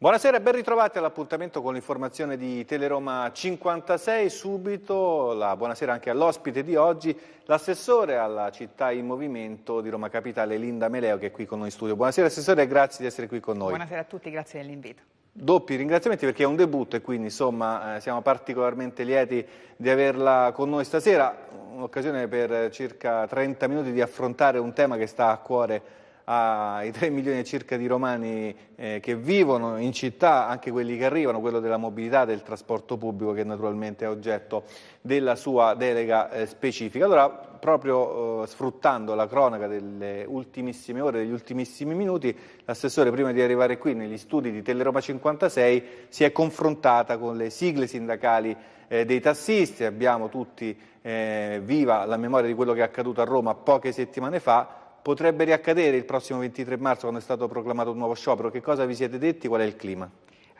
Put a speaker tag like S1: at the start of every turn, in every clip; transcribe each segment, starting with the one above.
S1: Buonasera e ben ritrovati all'appuntamento con l'informazione di Teleroma 56. Subito la buonasera anche all'ospite di oggi, l'assessore alla città in movimento di Roma Capitale, Linda Meleo, che è qui con noi in studio. Buonasera assessore e grazie di essere qui con noi.
S2: Buonasera a tutti, grazie dell'invito.
S1: Doppi ringraziamenti perché è un debutto e quindi insomma eh, siamo particolarmente lieti di averla con noi stasera, un'occasione per circa 30 minuti di affrontare un tema che sta a cuore ai 3 milioni circa di romani eh, che vivono in città, anche quelli che arrivano, quello della mobilità, del trasporto pubblico che naturalmente è oggetto della sua delega eh, specifica. Allora, proprio eh, sfruttando la cronaca delle ultimissime ore, degli ultimissimi minuti, l'assessore prima di arrivare qui negli studi di Teleroma 56 si è confrontata con le sigle sindacali eh, dei tassisti, abbiamo tutti eh, viva la memoria di quello che è accaduto a Roma poche settimane fa, potrebbe riaccadere il prossimo 23 marzo quando è stato proclamato un nuovo sciopero? Che cosa vi siete detti? Qual è il clima?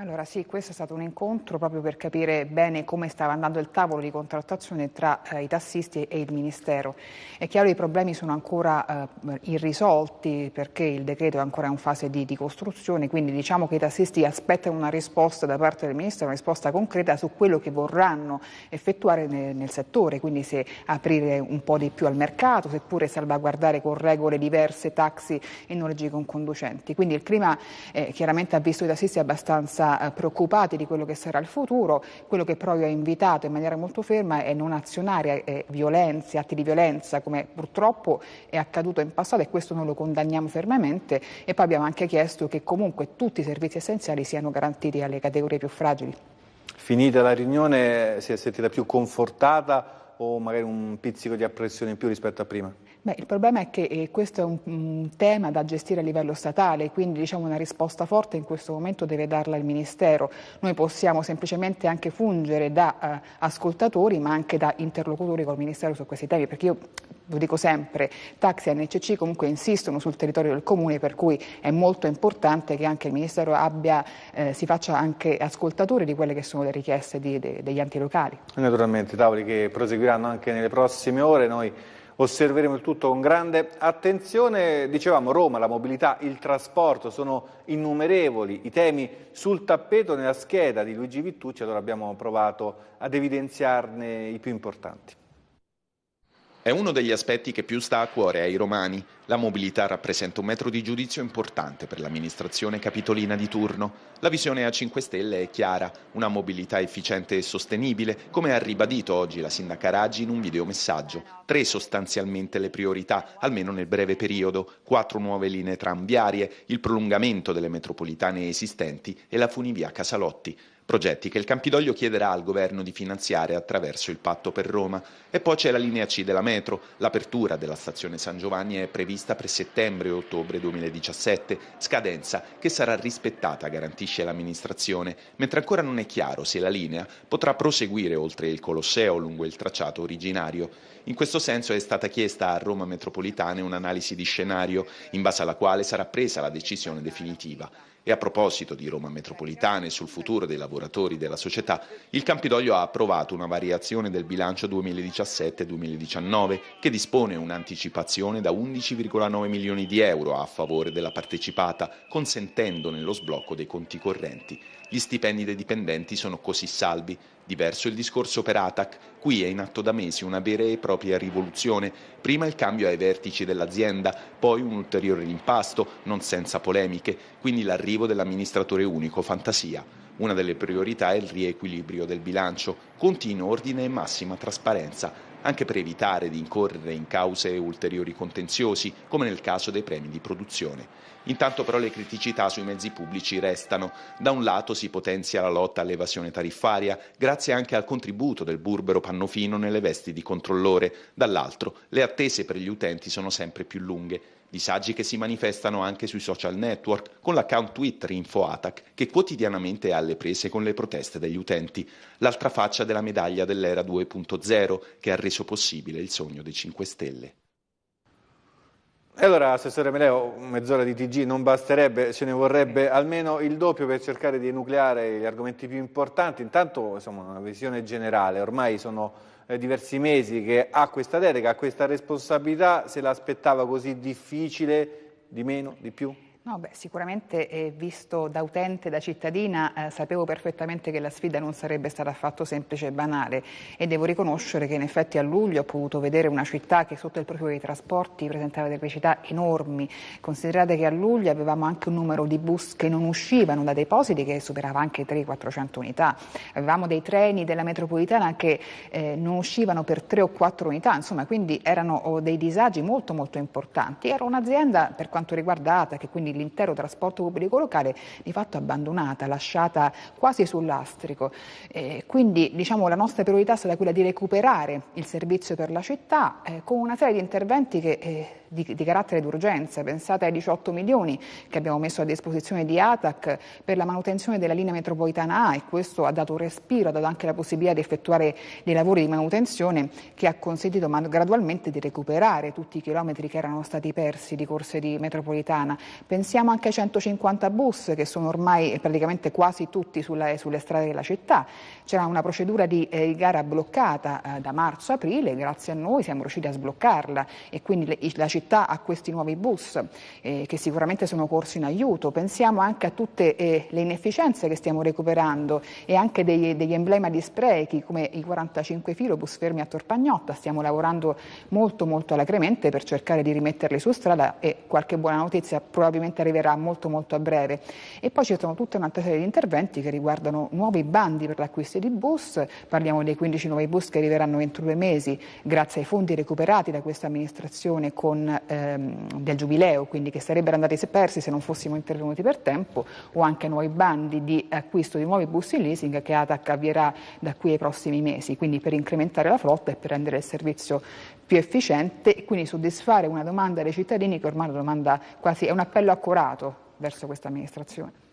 S2: Allora sì, questo è stato un incontro proprio per capire bene come stava andando il tavolo di contrattazione tra eh, i tassisti e il Ministero. È chiaro che i problemi sono ancora eh, irrisolti perché il decreto è ancora in fase di, di, costruzione, quindi diciamo che i tassisti aspettano una risposta da parte del Ministero, una risposta concreta su quello che vorranno effettuare nel, nel settore, quindi se aprire un po' di più al mercato, seppure salvaguardare con regole diverse taxi e noleggi con conducenti. Quindi il clima eh, chiaramente ha visto i tassisti abbastanza eh, preoccupati di quello che sarà il futuro, quello che però io ho invitato in maniera molto ferma è non azionare eh, violenze, atti di violenza come purtroppo è accaduto in passato e questo noi lo condanniamo fermamente e poi abbiamo anche chiesto che comunque tutti i servizi essenziali siano garantiti alle categorie più fragili.
S1: Finita la riunione si è sentita più confortata o magari un pizzico di apprensione in più rispetto a prima?
S2: Beh, il problema è che eh, questo è un, un, tema da gestire a livello statale, quindi diciamo, una risposta forte in questo momento deve darla il Ministero. Noi possiamo semplicemente anche fungere da eh, ascoltatori ma anche da interlocutori col Ministero su questi temi, perché io lo dico sempre, taxi e NCC comunque insistono sul territorio del Comune, per cui è molto importante che anche il Ministero abbia, eh, si faccia anche ascoltatore di quelle che sono le richieste di, de, degli enti locali.
S1: Naturalmente, tavoli che proseguiranno anche nelle prossime ore. Noi Osserveremo il tutto con grande attenzione. Dicevamo Roma, la mobilità, il trasporto, sono innumerevoli i temi sul tappeto nella scheda di Luigi Vittucci, allora abbiamo provato ad evidenziarne i più importanti.
S3: È uno degli aspetti che più sta a cuore ai romani. La mobilità rappresenta un metro di giudizio importante per l'amministrazione capitolina di turno. La visione a 5 Stelle è chiara, una mobilità efficiente e sostenibile, come ha ribadito oggi la sindaca Raggi in un videomessaggio. Tre sostanzialmente le priorità, almeno nel breve periodo, quattro nuove linee tranviarie, il prolungamento delle metropolitane esistenti e la funivia Casalotti progetti che il Campidoglio chiederà al governo di finanziare attraverso il patto per Roma. E poi c'è la linea C della metro, l'apertura della stazione San Giovanni è prevista per settembre e ottobre 2017, scadenza che sarà rispettata, garantisce l'amministrazione, mentre ancora non è chiaro se la linea potrà proseguire oltre il Colosseo lungo il tracciato originario. In questo senso è stata chiesta a Roma Metropolitane un'analisi di scenario, in base alla quale sarà presa la decisione definitiva. E a proposito di Roma Metropolitane sul futuro dei lavoratori della società, il Campidoglio ha approvato una variazione del bilancio 2017-2019 che dispone un'anticipazione da 11,9 milioni di euro a favore della partecipata, consentendone lo sblocco dei conti correnti. Gli stipendi dei dipendenti sono così salvi. Diverso il discorso per Atac, qui è in atto da mesi una vera e propria rivoluzione. Prima il cambio ai vertici dell'azienda, poi un ulteriore rimpasto, non senza polemiche, quindi l'arrivo dell'amministratore unico Fantasia. Una delle priorità è il riequilibrio del bilancio, continuo ordine e massima trasparenza, anche per evitare di incorrere in cause ulteriori contenziosi, come nel caso dei premi di produzione. Intanto però le criticità sui mezzi pubblici restano. Da un lato si potenzia la lotta all'evasione tariffaria, grazie anche al contributo del burbero Pannofino nelle vesti di controllore, dall'altro le attese per gli utenti sono sempre più lunghe. Disagi che si manifestano anche sui social network, con l'account Twitter InfoAtac, che quotidianamente è alle prese con le proteste degli utenti, l'altra faccia della medaglia dell'era 2.0 che ha reso possibile il sogno dei 5 Stelle.
S1: E allora, Assessore Meleo, mezz'ora di TG non basterebbe, ce ne vorrebbe almeno il doppio per cercare di enucleare gli argomenti più importanti. Intanto, insomma, una visione generale, ormai sono diversi mesi che ha questa delega, ha questa responsabilità, se l'aspettava così difficile, di meno, di più?
S2: No, beh, sicuramente eh, visto da utente, da cittadina, eh, sapevo perfettamente che la sfida non sarebbe stata affatto semplice e banale e devo riconoscere che in effetti a luglio ho potuto vedere una città che sotto il profilo dei trasporti presentava delle criticità enormi. Considerate che a luglio avevamo anche un numero di bus che non uscivano da depositi che superava anche 300-400 unità. Avevamo dei treni della metropolitana che eh, non uscivano per 3 o 4 unità, insomma, quindi erano oh, dei disagi molto molto importanti. Era un'azienda per quanto riguardata che quindi l'intero trasporto pubblico locale di fatto abbandonata, lasciata quasi sull'astrico. Eh, quindi diciamo, la nostra priorità è stata quella di recuperare il servizio per la città eh, con una serie di interventi che eh, di, di, carattere d'urgenza. Pensate ai 18 milioni che abbiamo messo a disposizione di ATAC per la manutenzione della linea metropolitana A e questo ha dato respiro, ha dato anche la possibilità di effettuare dei lavori di manutenzione che ha consentito gradualmente di recuperare tutti i chilometri che erano stati persi di corse di metropolitana. Pensiamo anche ai 150 bus che sono ormai praticamente quasi tutti sulla, sulle strade della città. C'era una procedura di eh, gara bloccata eh, da marzo-aprile, grazie a noi siamo riusciti a sbloccarla e quindi le, la città città a questi nuovi bus eh, che sicuramente sono corsi in aiuto. Pensiamo anche a tutte eh, le inefficienze che stiamo recuperando e anche degli, degli emblemi di sprechi come i 45 filobus fermi a Torpagnotta. Stiamo lavorando molto molto alacremente per cercare di rimetterli su strada e qualche buona notizia probabilmente arriverà molto molto a breve. E poi ci sono tutta un'altra serie di interventi che riguardano nuovi bandi per l'acquisto di bus, parliamo dei 15 nuovi bus che arriveranno entro due mesi grazie ai fondi recuperati da questa amministrazione con ehm, del giubileo, quindi che sarebbero andati persi se non fossimo intervenuti per tempo, o anche nuovi bandi di acquisto di nuovi bus in leasing che ATAC avvierà da qui ai prossimi mesi, quindi per incrementare la flotta e per rendere il servizio più efficiente e quindi soddisfare una domanda dei cittadini che ormai è quasi è un appello accorato verso questa amministrazione.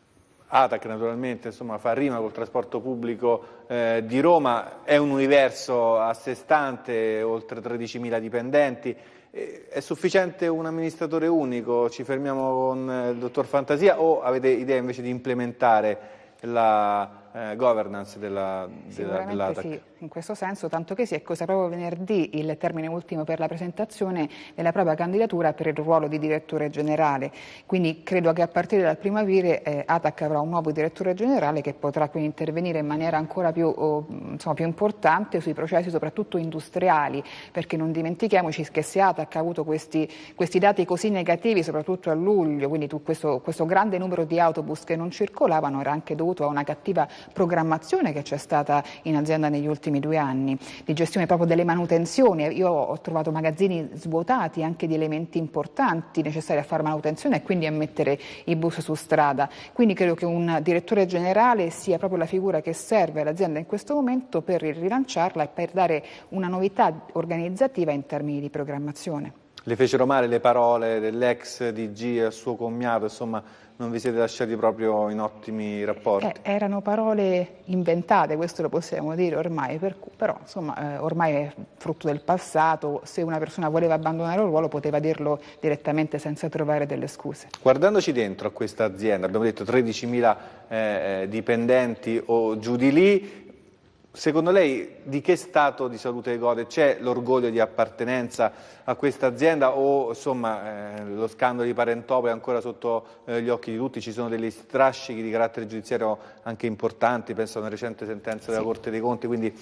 S1: ATAC naturalmente insomma, fa rima col trasporto pubblico eh, di Roma, è un universo a sé stante, oltre 13.000 dipendenti, è sufficiente un amministratore unico? Ci fermiamo con il dottor Fantasia o avete idea invece di implementare la eh, governance della, della, dell'ATAC?
S2: Sì in questo senso, tanto che si è cosa proprio venerdì il termine ultimo per la presentazione della propria candidatura per il ruolo di direttore generale. Quindi credo che a partire dal aprile eh, ATAC avrà un nuovo direttore generale che potrà quindi intervenire in maniera ancora più, oh, insomma, più importante sui processi soprattutto industriali, perché non dimentichiamoci che se ATAC ha avuto questi, questi dati così negativi, soprattutto a luglio, quindi questo, questo grande numero di autobus che non circolavano era anche dovuto a una cattiva programmazione che c'è stata in azienda negli ultimi ultimi due anni, di gestione proprio delle manutenzioni. Io ho trovato magazzini svuotati anche di elementi importanti necessari a fare manutenzione e quindi a mettere i bus su strada. Quindi credo che un direttore generale sia proprio la figura che serve all'azienda in questo momento per rilanciarla e per dare una novità organizzativa in termini di programmazione.
S1: Le fecero male le parole dell'ex DG al suo commiato, insomma non vi siete lasciati proprio in ottimi rapporti.
S2: Eh, erano parole inventate, questo lo possiamo dire ormai, per, però insomma eh, ormai è frutto del passato, se una persona voleva abbandonare un ruolo poteva dirlo direttamente senza trovare delle scuse.
S1: Guardandoci dentro a questa azienda, abbiamo detto 13.000 eh, eh, dipendenti o giù di lì, Secondo lei di che stato di salute gode? C'è l'orgoglio di appartenenza a questa azienda o insomma, eh, lo scandalo di Parentopoli è ancora sotto eh, gli occhi di tutti? Ci sono degli strascichi di carattere giudiziario anche importanti, penso a una recente sentenza della sì. Corte dei Conti, quindi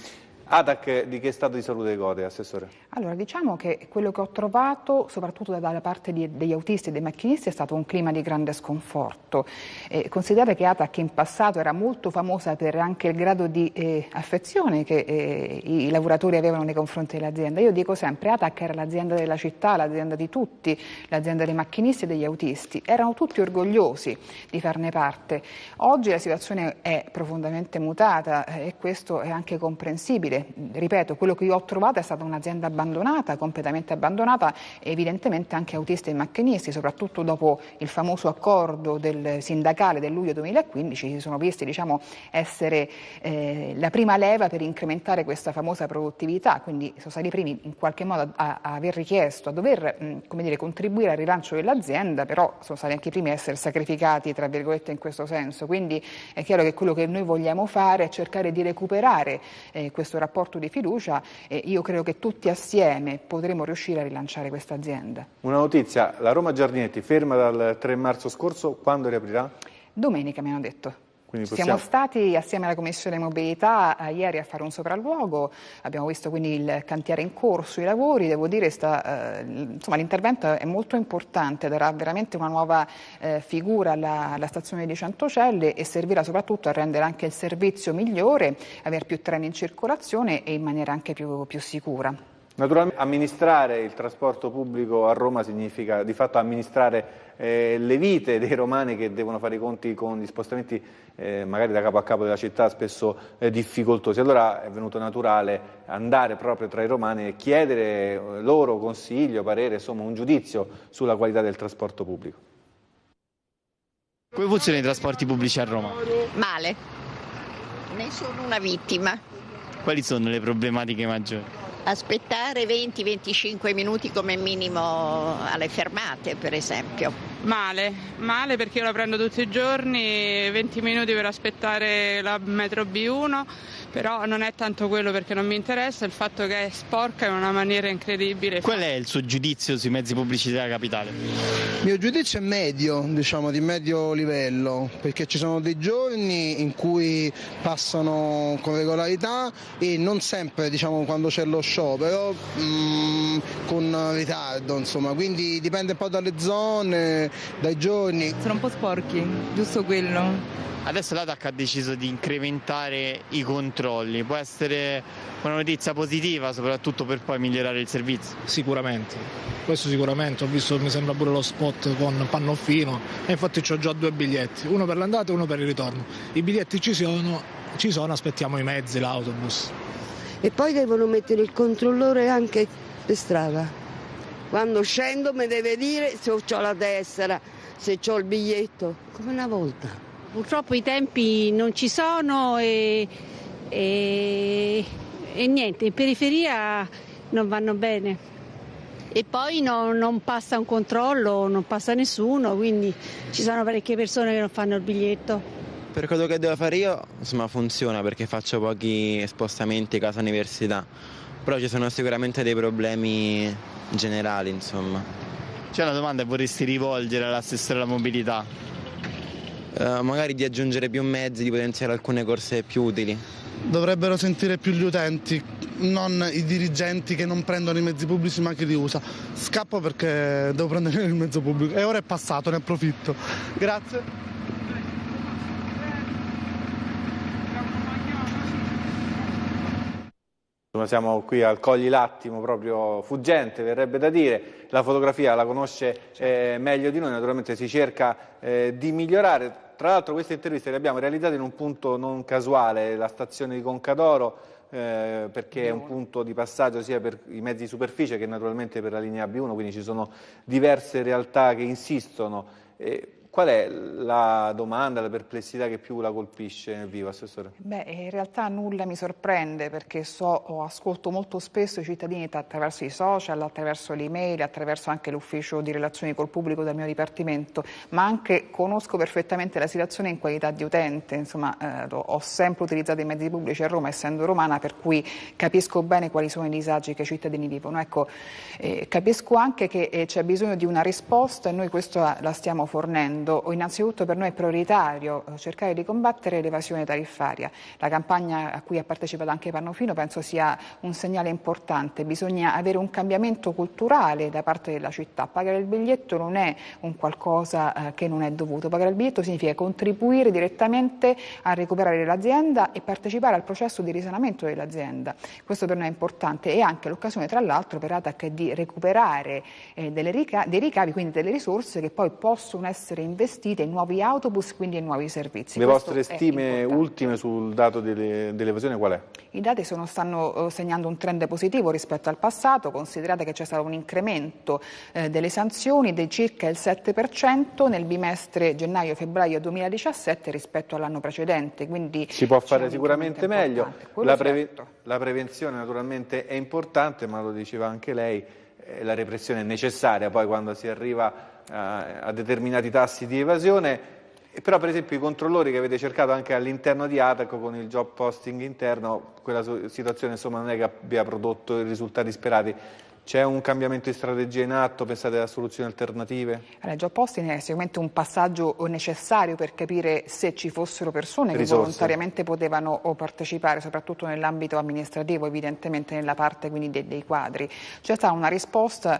S1: ATAC di che stato di salute gode, Assessore?
S2: Allora, diciamo che quello che ho trovato, soprattutto dalla parte di, degli autisti e dei macchinisti, è stato un clima di grande sconforto. Eh, considerate che ATAC in passato era molto famosa per anche il grado di eh, affezione che eh, i lavoratori avevano nei confronti dell'azienda. Io dico sempre, ATAC era l'azienda della città, l'azienda di tutti, l'azienda dei macchinisti e degli autisti. Erano tutti orgogliosi di farne parte. Oggi la situazione è profondamente mutata eh, e questo è anche comprensibile Ripeto, quello che io ho trovato è stata un'azienda abbandonata, completamente abbandonata, evidentemente anche autisti e macchinisti, soprattutto dopo il famoso accordo del sindacale del luglio 2015, si sono visti diciamo, essere eh, la prima leva per incrementare questa famosa produttività, quindi sono stati i primi in qualche modo a, a aver richiesto, a dover mh, dire, contribuire al rilancio dell'azienda, però sono stati anche i primi a essere sacrificati, tra virgolette, in questo senso. Quindi è chiaro che quello che noi vogliamo fare è cercare di recuperare eh, questo rapporto di fiducia e io credo che tutti assieme potremo riuscire a rilanciare questa azienda.
S1: Una notizia, la Roma Giardinetti ferma dal 3 marzo scorso, quando riaprirà?
S2: Domenica mi hanno detto. Possiamo... Siamo stati assieme alla Commissione Mobilità eh, ieri a fare un sopralluogo, abbiamo visto quindi il cantiere in corso, i lavori, devo dire eh, l'intervento è molto importante, darà veramente una nuova eh, figura alla, alla, stazione di Centocelle e servirà soprattutto a rendere anche il servizio migliore, avere più treni in circolazione e in maniera anche più, più sicura.
S1: Naturalmente amministrare il trasporto pubblico a Roma significa di fatto amministrare eh, le vite dei romani che devono fare i conti con gli spostamenti eh, magari da capo a capo della città spesso eh, difficoltosi. Allora è venuto naturale andare proprio tra i romani e chiedere eh, loro consiglio, parere, insomma un giudizio sulla qualità del trasporto pubblico.
S4: Come funzionano i trasporti pubblici a Roma?
S5: Male, ne sono una vittima.
S4: Quali sono le problematiche maggiori?
S5: Aspettare 20-25 minuti come minimo alle fermate per esempio.
S6: Male, male perché io la prendo tutti i giorni, 20 minuti per aspettare la metro B1 però non è tanto quello perché non mi interessa, il fatto che è sporca in una maniera incredibile.
S4: Qual è il suo giudizio sui mezzi pubblici della capitale?
S7: Il mio giudizio è medio, diciamo di medio livello, perché ci sono dei giorni in cui passano con regolarità e non sempre diciamo, quando c'è lo sciopero mh, mm, con ritardo, insomma, quindi dipende un po' dalle zone, dai giorni.
S8: Sono un po' sporchi, giusto quello.
S4: Adesso l'ATAC ha deciso di incrementare i controlli, può essere una notizia positiva soprattutto per poi migliorare il servizio?
S9: Sicuramente, questo sicuramente, ho visto mi sembra pure lo spot con Pannoffino e infatti ho già due biglietti, uno per l'andata e uno per il ritorno. I biglietti ci sono, ci sono aspettiamo i mezzi, l'autobus.
S10: E poi devono mettere il controllore anche per strada. Quando scendo mi deve dire se ho la tessera, se ho il biglietto, come una volta.
S11: Purtroppo i tempi non ci sono e, e, e niente, in periferia non vanno bene. E poi no, non passa un controllo, non passa nessuno, quindi ci sono parecchie persone che non fanno il biglietto.
S12: Per quello che devo fare io, insomma, funziona perché faccio pochi spostamenti casa università, però ci sono sicuramente dei problemi generali, insomma.
S4: C'è una domanda che vorresti rivolgere all'assessore alla mobilità?
S12: eh, magari di aggiungere più mezzi, di potenziare alcune corse più utili.
S7: Dovrebbero sentire più gli utenti, non i dirigenti che non prendono i mezzi pubblici ma che li usa. Scappo perché devo prendere il mezzo pubblico e ora è passato, ne approfitto. Grazie.
S1: Siamo qui al Cogli Lattimo, proprio fuggente, verrebbe da dire. La fotografia la conosce eh, meglio di noi, naturalmente si cerca eh, di migliorare. Tra l'altro queste interviste le abbiamo realizzate in un punto non casuale, la stazione di Concadoro, eh, perché è un punto di passaggio sia per i mezzi di superficie che naturalmente per la linea B1, quindi ci sono diverse realtà che insistono. Qual è la domanda, la perplessità che più la colpisce nel vivo, Assessore?
S2: Beh, in realtà nulla mi sorprende perché so, ascolto molto spesso i cittadini attraverso i social, attraverso le email, attraverso anche l'ufficio di relazioni col pubblico del mio dipartimento, ma anche conosco perfettamente la situazione in qualità di utente, insomma eh, ho sempre utilizzato i mezzi pubblici a Roma essendo romana per cui capisco bene quali sono i disagi che i cittadini vivono. Ecco, eh, capisco anche che eh, c'è bisogno di una risposta e noi questo la stiamo fornendo facendo, innanzitutto per noi è prioritario eh, cercare di combattere l'evasione tariffaria. La campagna a cui ha partecipato anche Pannofino penso sia un segnale importante, bisogna avere un cambiamento culturale da parte della città. Pagare il biglietto non è un qualcosa eh, che non è dovuto, pagare il biglietto significa contribuire direttamente a recuperare l'azienda e partecipare al processo di risanamento dell'azienda. Questo per noi è importante e anche l'occasione tra l'altro per ATAC di recuperare eh, dei ricavi, quindi delle risorse che poi possono essere investite investite in nuovi autobus, quindi in nuovi servizi.
S1: Le Questo vostre stime ultime sul dato dell'evasione qual è?
S2: I dati sono, stanno eh, segnando un trend positivo rispetto al passato, considerate che c'è stato un incremento eh, delle sanzioni di circa il 7% nel bimestre gennaio-febbraio 2017 rispetto all'anno precedente. Quindi
S1: si può fare sicuramente meglio. La, preve certo. la prevenzione naturalmente è importante, ma lo diceva anche lei, eh, la repressione è necessaria poi quando si arriva a determinati tassi di evasione. Però per esempio i controllori che avete cercato anche all'interno di Ataco con il job posting interno, quella situazione insomma non è che abbia prodotto i risultati sperati. C'è un cambiamento di strategia in atto? Pensate a soluzioni alternative?
S2: Il job posting è sicuramente un passaggio necessario per capire se ci fossero persone Risorse. che volontariamente potevano partecipare, soprattutto nell'ambito amministrativo, evidentemente nella parte dei, dei quadri. C'è stata una risposta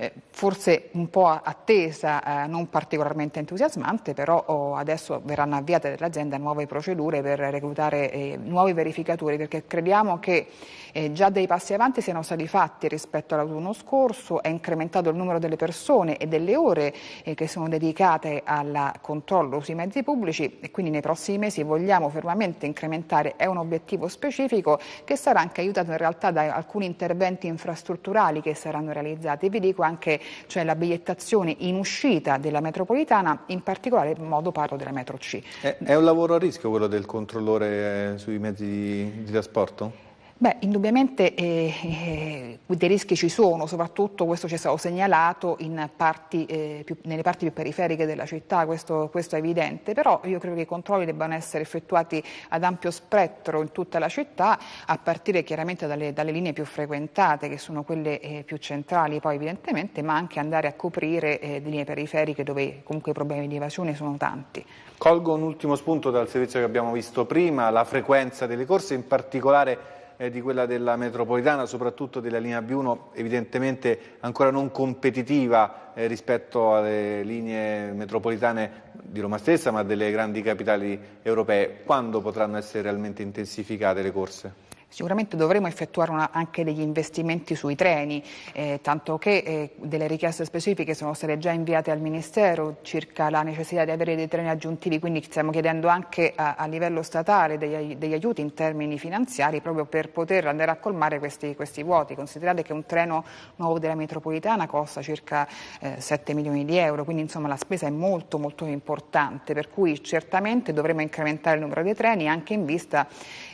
S2: eh, forse un po' attesa, eh, non particolarmente entusiasmante, però oh, adesso verranno avviate dall'azienda nuove procedure per reclutare eh, nuovi verificatori perché crediamo che eh, già dei passi avanti siano stati fatti rispetto all'autunno scorso, è incrementato il numero delle persone e delle ore eh, che sono dedicate al controllo sui mezzi pubblici e quindi nei prossimi mesi vogliamo fermamente incrementare, è un obiettivo specifico che sarà anche aiutato in realtà da alcuni interventi infrastrutturali che saranno realizzati. Vi dico anche cioè, la bigliettazione in uscita della metropolitana, in particolare in modo parlo della metro C.
S1: È, è un lavoro a rischio quello del controllore eh, sui mezzi di, di trasporto?
S2: Beh, indubbiamente eh, eh, dei rischi ci sono, soprattutto questo ci è stato segnalato parti, eh, più, nelle parti più periferiche della città, questo, questo, è evidente, però io credo che i controlli debbano essere effettuati ad ampio spettro in tutta la città, a partire chiaramente dalle, dalle linee più frequentate, che sono quelle eh, più centrali poi evidentemente, ma anche andare a coprire eh, linee periferiche dove comunque i problemi di evasione sono tanti.
S1: Colgo un ultimo spunto dal servizio che abbiamo visto prima, la frequenza delle corse, in particolare eh, di quella della metropolitana, soprattutto della linea B1, evidentemente ancora non competitiva eh, rispetto alle linee metropolitane di Roma stessa, ma delle grandi capitali europee. Quando potranno essere realmente intensificate le corse?
S2: Sicuramente dovremo effettuare una, anche degli investimenti sui treni, eh, tanto che eh, delle richieste specifiche sono state già inviate al Ministero circa la necessità di avere dei treni aggiuntivi, quindi stiamo chiedendo anche a, a livello statale degli, degli, aiuti in termini finanziari proprio per poter andare a colmare questi, questi vuoti. Considerate che un treno nuovo della metropolitana costa circa eh, 7 milioni di euro, quindi insomma la spesa è molto molto importante, per cui certamente dovremo incrementare il numero dei treni anche in vista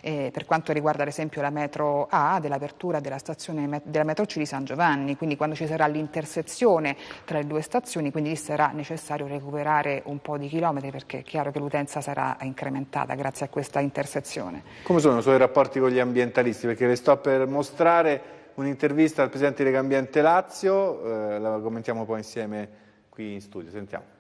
S2: eh, per quanto riguarda ad esempio la metro A dell'apertura della stazione della metro C di San Giovanni, quindi quando ci sarà l'intersezione tra le due stazioni, quindi sarà necessario recuperare un po' di chilometri perché è chiaro che l'utenza sarà incrementata grazie a questa intersezione.
S1: Come sono i suoi rapporti con gli ambientalisti? Perché le sto per mostrare un'intervista al Presidente di Legambiente Lazio, eh, la commentiamo poi insieme qui in studio, sentiamo.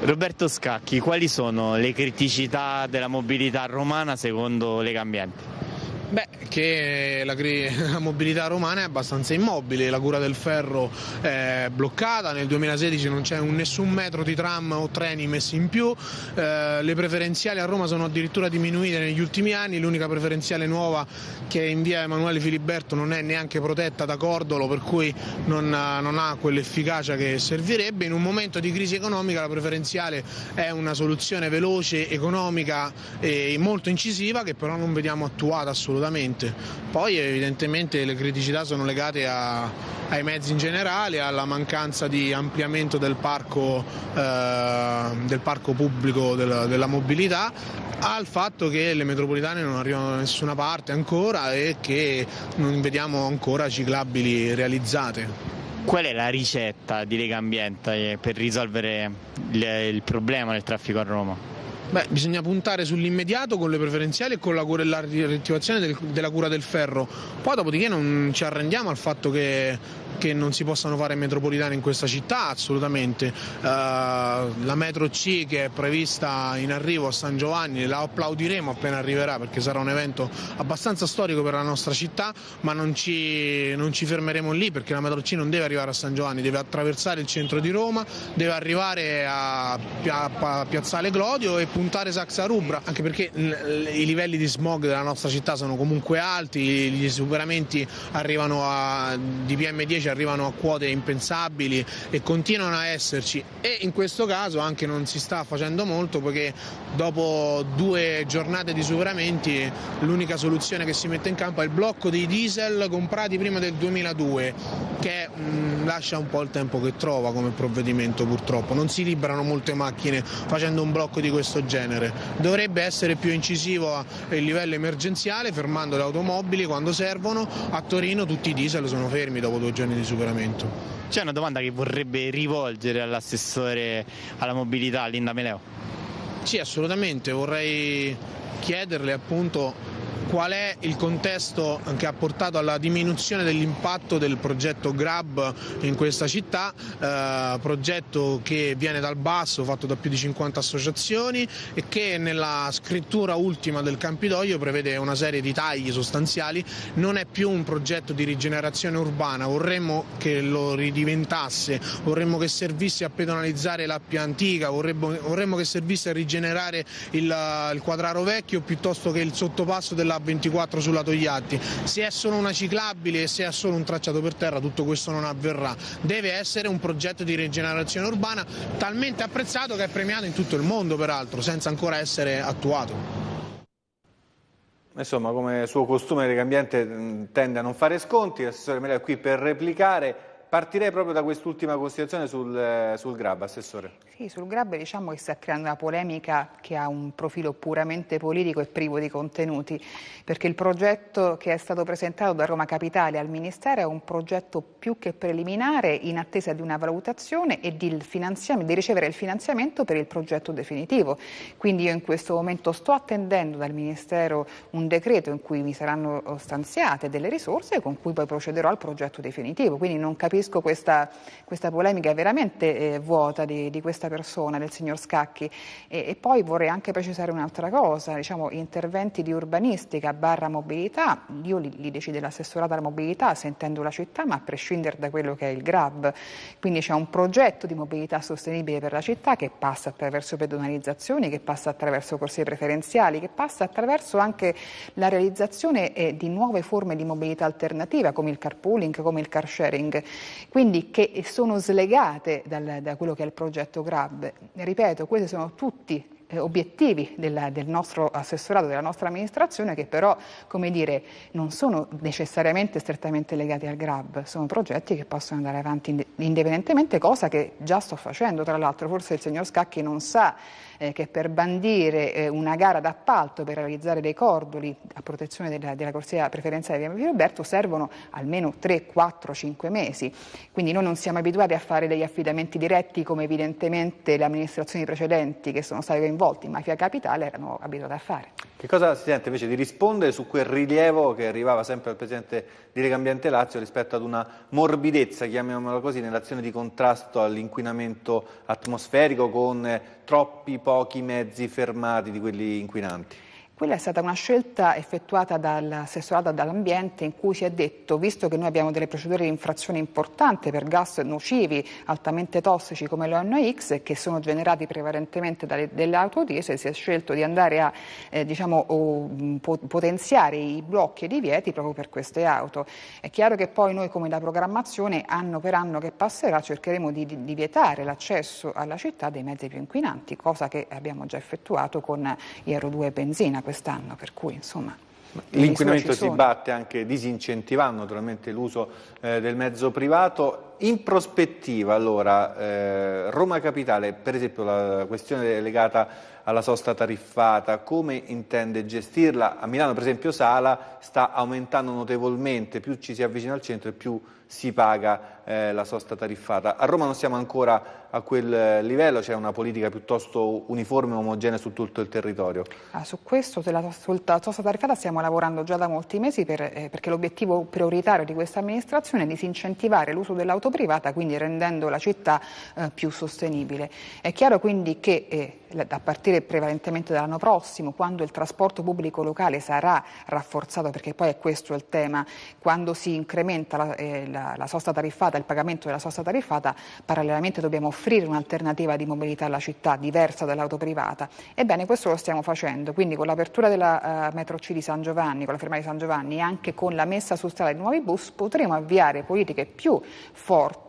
S4: Roberto Scacchi, quali sono le criticità della mobilità romana secondo Legambiente?
S13: Beh, che la, la, mobilità romana è abbastanza immobile, la cura del ferro è bloccata, nel 2016 non c'è nessun metro di tram o treni messi in più, eh, le preferenziali a Roma sono addirittura diminuite negli ultimi anni, l'unica preferenziale nuova che è in via Emanuele Filiberto non è neanche protetta da Cordolo per cui non, non ha quell'efficacia che servirebbe, in un momento di crisi economica la preferenziale è una soluzione veloce, economica e molto incisiva che però non vediamo attuata assolutamente assolutamente. Poi evidentemente le criticità sono legate a, ai mezzi in generale, alla mancanza di ampliamento del parco, eh, del parco pubblico della, della mobilità, al fatto che le metropolitane non arrivano da nessuna parte ancora e che non vediamo ancora ciclabili realizzate.
S4: Qual è la ricetta di Lega Ambiente per risolvere il, il problema del traffico a Roma?
S13: Beh, bisogna puntare sull'immediato con le preferenziali e con la, la riattivazione del, della cura del ferro. Poi dopodiché non ci arrendiamo al fatto che che non si possano fare metropolitane in questa città, assolutamente. Uh, la metro C che è prevista in arrivo a San Giovanni la applaudiremo appena arriverà perché sarà un evento abbastanza storico per la nostra città, ma non ci, non ci fermeremo lì perché la metro C non deve arrivare a San Giovanni, deve attraversare il centro di Roma, deve arrivare a, Piazzale Glodio e puntare Saxa Rubra, anche perché i livelli di smog della nostra città sono comunque alti, gli superamenti arrivano a, di PM10 ci arrivano a quote impensabili e continuano a esserci. E in questo caso anche non si sta facendo molto perché dopo due giornate di superamenti l'unica soluzione che si mette in campo è il blocco dei diesel comprati prima del 2002 che mh, mm, lascia un po' il tempo che trova come provvedimento purtroppo, non si liberano molte macchine facendo un blocco di questo genere, dovrebbe essere più incisivo a livello emergenziale fermando le automobili quando servono, a Torino tutti i diesel sono fermi dopo due giorni di superamento.
S4: C'è una domanda che vorrebbe rivolgere all'assessore alla mobilità Linda Meleo?
S13: Sì, assolutamente, vorrei chiederle appunto qual è il contesto che ha portato alla diminuzione dell'impatto del progetto Grab in questa città, eh, progetto che viene dal basso, fatto da più di 50 associazioni e che nella scrittura ultima del Campidoglio prevede una serie di tagli sostanziali, non è più un progetto di rigenerazione urbana, vorremmo che lo ridiventasse, vorremmo che servisse a pedonalizzare la più antica, vorremmo, vorremmo che servisse a rigenerare il, il quadraro vecchio piuttosto che il sottopasso della a24 sulla Togliatti. Se è solo una ciclabile e se è solo un tracciato per terra tutto questo non avverrà. Deve essere un progetto di rigenerazione urbana talmente apprezzato che è premiato in tutto il mondo peraltro, senza ancora essere attuato.
S1: Insomma, come suo costume Legambiente tende a non fare sconti, l'assessore Meleo è qui per replicare. Partirei proprio da quest'ultima considerazione sul, sul GRAB, Assessore.
S2: Sì, sul GRAB diciamo che sta creando una polemica che ha un profilo puramente politico e privo di contenuti, perché il progetto che è stato presentato da Roma Capitale al Ministero è un progetto più che preliminare in attesa di una valutazione e di, di ricevere il finanziamento per il progetto definitivo. Quindi io in questo momento sto attendendo dal Ministero un decreto in cui mi saranno stanziate delle risorse con cui poi procederò al progetto definitivo. Quindi non capisco questa, questa polemica veramente eh, vuota di, di questa persona, del signor Scacchi. E, e poi vorrei anche precisare un'altra cosa, diciamo, interventi di urbanistica barra mobilità, io li, li decide l'assessorato alla mobilità sentendo la città, ma a prescindere da quello che è il GRAB. Quindi c'è un progetto di mobilità sostenibile per la città che passa attraverso pedonalizzazioni, che passa attraverso corsie preferenziali, che passa attraverso anche la realizzazione eh, di nuove forme di mobilità alternativa come il carpooling, come il car sharing, quindi che sono slegate dal, da quello che è il progetto GRAB RAB. Ripeto, questi sono tutti eh, obiettivi del, del, nostro assessorato, della nostra amministrazione, che però come dire, non sono necessariamente strettamente legati al GRAB, sono progetti che possono andare avanti indipendentemente, cosa che già sto facendo. Tra l'altro forse il signor Scacchi non sa eh, che per bandire eh, una gara d'appalto per realizzare dei cordoli a protezione della, della corsia preferenziale di Via Filiberto servono almeno 3, 4, 5 mesi. Quindi noi non siamo abituati a fare degli affidamenti diretti come evidentemente le amministrazioni precedenti che sono state coinvolte in Mafia Capitale erano abituate a fare.
S1: Che cosa si sente invece di rispondere su quel rilievo che arrivava sempre al Presidente di Lega Ambiente Lazio rispetto ad una morbidezza, chiamiamola così, nell'azione di contrasto all'inquinamento atmosferico con troppi pochi mezzi fermati di quelli inquinanti?
S2: Quella è stata una scelta effettuata dall'assessorato dall'ambiente in cui si è detto, visto che noi abbiamo delle procedure di infrazione importanti per gas nocivi altamente tossici come l'ONX che sono generati prevalentemente dalle, dalle auto diesel, si è scelto di andare a eh, diciamo, po potenziare i blocchi e i divieti proprio per queste auto. È chiaro che poi noi come da programmazione anno per anno che passerà cercheremo di, di, vietare l'accesso alla città dei mezzi più inquinanti, cosa che abbiamo già effettuato con Iero 2 benzina quest'anno, per cui insomma...
S1: L'inquinamento si batte anche disincentivando naturalmente l'uso eh, del mezzo privato. In prospettiva allora eh, Roma Capitale, per esempio la questione legata alla sosta tariffata, come intende gestirla? A Milano per esempio Sala sta aumentando notevolmente, più ci si avvicina al centro e più si paga eh, la sosta tariffata. A Roma non siamo ancora a quel livello, c'è una politica piuttosto uniforme e omogenea su tutto il territorio?
S2: Ah, su questo, sulla sosta tariffata, stiamo lavorando già da molti mesi per, eh, perché l'obiettivo prioritario di questa amministrazione è disincentivare l'uso dell'auto privata, quindi rendendo la città eh, più sostenibile. È chiaro quindi che eh, a partire prevalentemente dall'anno prossimo, quando il trasporto pubblico locale sarà rafforzato, perché poi è questo il tema, quando si incrementa la, eh, la, la sosta tariffata, il pagamento della sosta tariffata, parallelamente dobbiamo offrire un'alternativa di mobilità alla città diversa dall'auto privata. Ebbene, questo lo stiamo facendo, quindi con l'apertura della uh, metro C di San Giovanni, con la fermata di San Giovanni e anche con la messa su strada di nuovi bus potremo avviare politiche più forti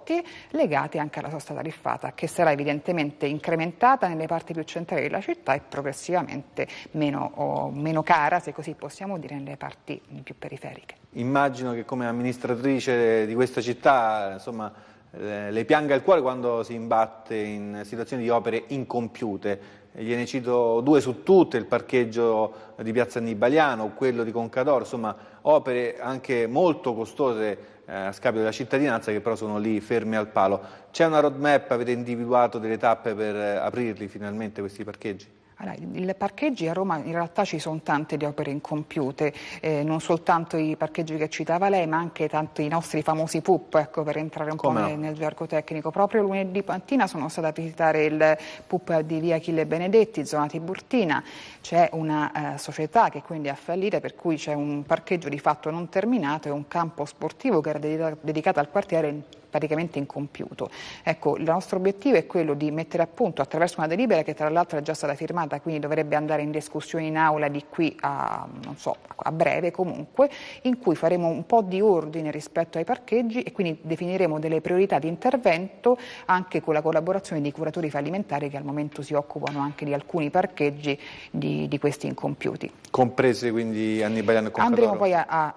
S2: legate anche alla sosta tariffata, che sarà evidentemente incrementata nelle parti più centrali della città e progressivamente meno, meno cara, se così possiamo dire, nelle parti più periferiche.
S1: Immagino che come amministratrice di questa città, insomma, le pianga il cuore quando si imbatte in situazioni di opere incompiute. Gliene cito due su tutte, il parcheggio di Piazza Annibaliano, quello di Concadoro, insomma opere anche molto costose a scapito della cittadinanza che però sono lì fermi al palo. C'è una roadmap, avete individuato delle tappe per eh, aprirli finalmente questi parcheggi?
S2: Allora, I parcheggi a Roma in realtà ci sono tante di opere incompiute, eh, non soltanto i parcheggi che citava lei, ma anche tanti i nostri famosi PUP, ecco, per entrare un Come po' no? nel, nel, gergo tecnico. Proprio lunedì mattina sono stata a visitare il PUP di via Achille Benedetti, zona Tiburtina. C'è una eh, società che quindi ha fallito, per cui c'è un parcheggio di fatto non terminato e un campo sportivo che era dedicato al quartiere praticamente incompiuto. Ecco, il nostro obiettivo è quello di mettere a punto attraverso una delibera che tra l'altro è già stata firmata, quindi dovrebbe andare in discussione in aula di qui a, so, a breve comunque, in cui faremo un po' di ordine rispetto ai parcheggi e quindi definiremo delle priorità di intervento anche con la collaborazione di curatori fallimentari che al momento si occupano anche di alcuni parcheggi di, di questi incompiuti.
S1: Comprese quindi Annibaliano e Confadoro?
S2: Andremo poi a, a,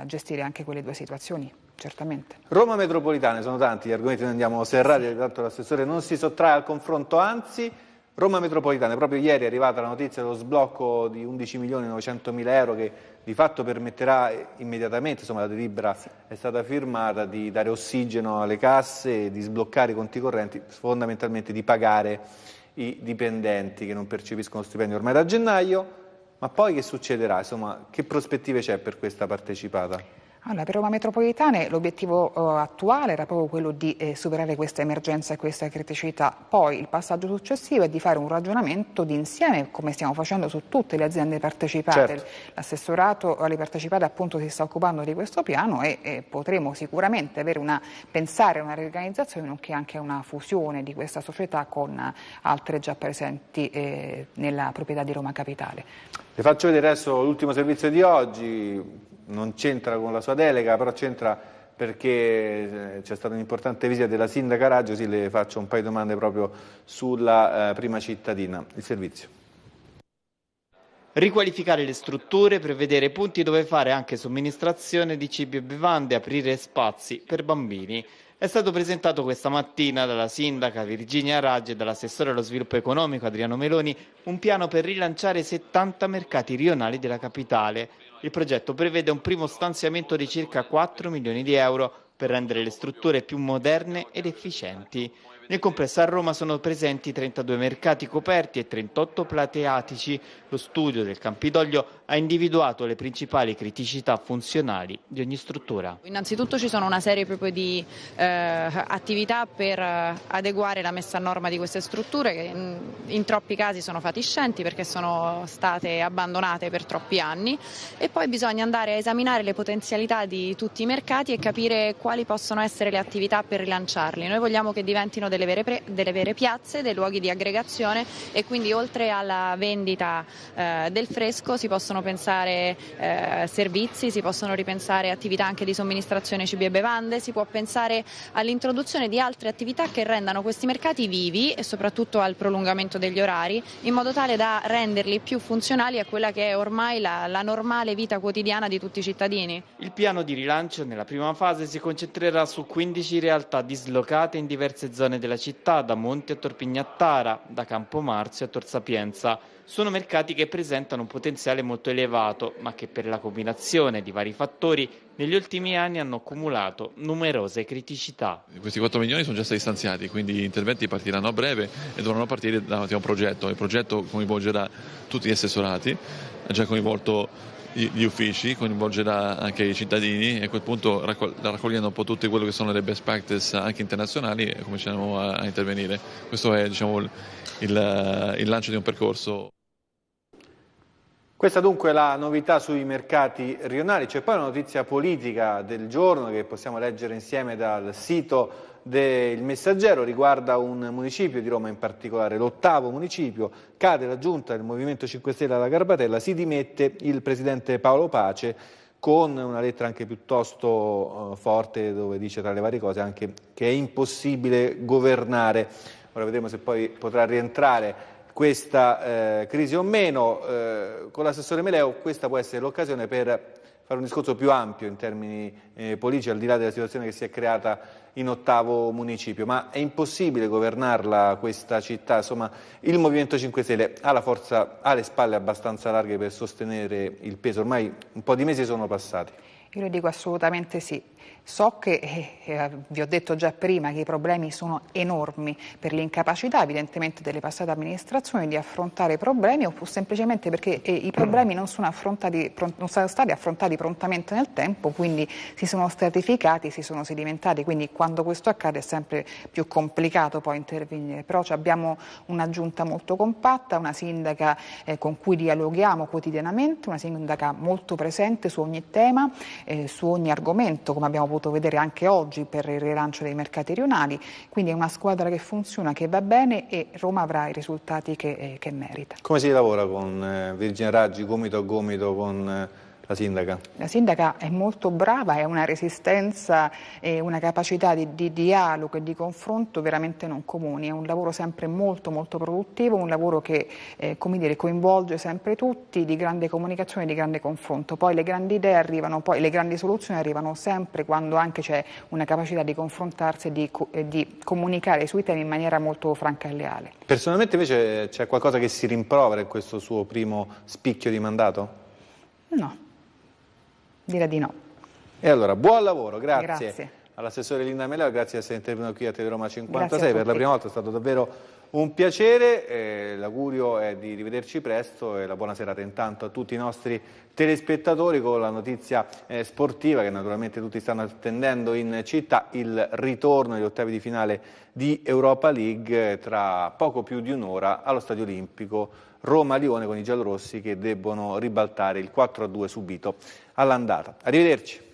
S2: a gestire anche quelle due situazioni certamente.
S1: Roma metropolitana, sono tanti gli argomenti, noi andiamo serrati, tanto l'assessore non si sottrae al confronto, anzi Roma metropolitana, proprio ieri è arrivata la notizia dello sblocco di 11 milioni 900 mila euro che di fatto permetterà immediatamente, insomma la delibera è stata firmata, di dare ossigeno alle casse, di sbloccare i conti correnti, fondamentalmente di pagare i dipendenti che non percepiscono stipendio ormai da gennaio, ma poi che succederà? Insomma, che prospettive c'è per questa partecipata?
S2: Allora, per Roma Metropolitane l'obiettivo uh, attuale era proprio quello di eh, superare questa emergenza e questa criticità. Poi il passaggio successivo è di fare un ragionamento d'insieme, come stiamo facendo su tutte le aziende partecipate. Certo. L'assessorato alle partecipate appunto si sta occupando di questo piano e, e potremo sicuramente una, pensare a una riorganizzazione nonché anche a una fusione di questa società con altre già presenti eh, nella proprietà di Roma Capitale.
S1: Le faccio vedere adesso l'ultimo servizio di oggi, non c'entra con la sua delega, però c'entra perché eh, c'è stata un'importante visita della sindaca Raggio, sì, le faccio un paio di domande proprio sulla eh, prima cittadina, il servizio.
S4: Riqualificare le strutture, prevedere punti dove fare anche somministrazione di cibi e bevande, aprire spazi per bambini. È stato presentato questa mattina dalla sindaca Virginia Raggi e dall'assessore allo sviluppo economico Adriano Meloni un piano per rilanciare 70 mercati rionali della capitale. Il progetto prevede un primo stanziamento di circa 4 milioni di euro per rendere le strutture più moderne ed efficienti. Nel complesso a Roma sono presenti 32 mercati coperti e 38 plateatici. Lo studio del Campidoglio ha individuato le principali criticità funzionali di ogni struttura.
S14: Innanzitutto ci sono una serie proprio di eh, attività per eh, adeguare la messa a norma di queste strutture che in, in, troppi casi sono fatiscenti perché sono state abbandonate per troppi anni e poi bisogna andare a esaminare le potenzialità di tutti i mercati e capire quali possono essere le attività per rilanciarli. Noi vogliamo che diventino delle vere, delle vere piazze, dei luoghi di aggregazione e quindi oltre alla vendita eh, del fresco si possono pensare eh, servizi, si possono ripensare attività anche di somministrazione cibi e bevande, si può pensare all'introduzione di altre attività che rendano questi mercati vivi e soprattutto al prolungamento degli orari in modo tale da renderli più funzionali a quella che è ormai la, la normale vita quotidiana di tutti i cittadini.
S4: Il piano di rilancio nella prima fase si concentrerà su 15 realtà dislocate in diverse zone della città, da Monti a Torpignattara, da Campomarzio a Tor Sapienza. Sono mercati che presentano un potenziale molto elevato, ma che per la combinazione di vari fattori negli ultimi anni hanno accumulato numerose criticità.
S15: Questi 4 milioni sono già stati stanziati, quindi gli interventi partiranno a breve e dovranno partire da un progetto. Il progetto coinvolgerà tutti gli assessorati, ha già coinvolto gli uffici, coinvolgerà anche i cittadini e a quel punto raccogliendo un po' tutte quelle che sono le best practice anche internazionali cominceremo a, a intervenire. Questo è diciamo, il, il lancio di un percorso.
S1: Questa dunque è la novità sui mercati rionali, c'è poi una notizia politica del giorno che possiamo leggere insieme dal sito del Messaggero, riguarda un municipio di Roma in particolare, l'ottavo municipio, cade la giunta del Movimento 5 Stelle alla Garbatella, si dimette il presidente Paolo Pace con una lettera anche piuttosto uh, forte dove dice tra le varie cose anche che è impossibile governare. Ora vedremo se poi potrà rientrare questa eh, crisi o meno. Eh, con l'assessore Meleo questa può essere l'occasione per fare un discorso più ampio in termini eh, politici, al di là della situazione che si è creata in ottavo municipio, ma è impossibile governarla questa città, insomma il Movimento 5 Stelle ha la forza, ha le spalle abbastanza larghe per sostenere il peso, ormai un po' di mesi sono passati.
S2: Io le dico assolutamente sì. So che, eh, eh, vi ho detto già prima, che i problemi sono enormi per l'incapacità evidentemente delle passate amministrazioni di affrontare i problemi o semplicemente perché eh, i problemi non sono, non sono, stati affrontati prontamente nel tempo, quindi si sono stratificati, si sono sedimentati, quindi quando questo accade è sempre più complicato poi intervenire. Però abbiamo una giunta molto compatta, una sindaca eh, con cui dialoghiamo quotidianamente, una sindaca molto presente su ogni tema, eh, su ogni argomento, come abbiamo avuto vedere anche oggi per il rilancio dei mercati rionali, quindi è una squadra che funziona, che va bene e Roma avrà i risultati che, eh, che merita.
S1: Come si lavora con eh, Virginia Raggi, gomito a gomito con eh, la sindaca?
S2: La sindaca è molto brava, ha una resistenza e una capacità di, di, dialogo e di confronto veramente non comuni, è un lavoro sempre molto molto produttivo, un lavoro che eh, dire, coinvolge sempre tutti, di grande comunicazione e di grande confronto, poi le grandi idee arrivano, poi le grandi soluzioni arrivano sempre quando anche c'è una capacità di confrontarsi e di, eh, di comunicare sui temi in maniera molto franca e leale.
S1: Personalmente invece c'è qualcosa che si rimprovera in questo suo primo spicchio di mandato?
S2: No. Direi di no.
S1: E allora, buon lavoro, grazie.
S2: grazie.
S1: All'assessore Linda Meleo, grazie di essere intervenuto qui a Teleroma 56, per la prima volta è stato davvero un piacere, eh, l'augurio è di rivederci presto e la buona serata intanto a tutti i nostri telespettatori con la notizia eh, sportiva che naturalmente tutti stanno attendendo in città, il ritorno agli ottavi di finale di Europa League eh, tra poco più di un'ora allo Stadio Olimpico Roma-Lione con i giallorossi che debbono ribaltare il 4-2 subito all'andata. Arrivederci.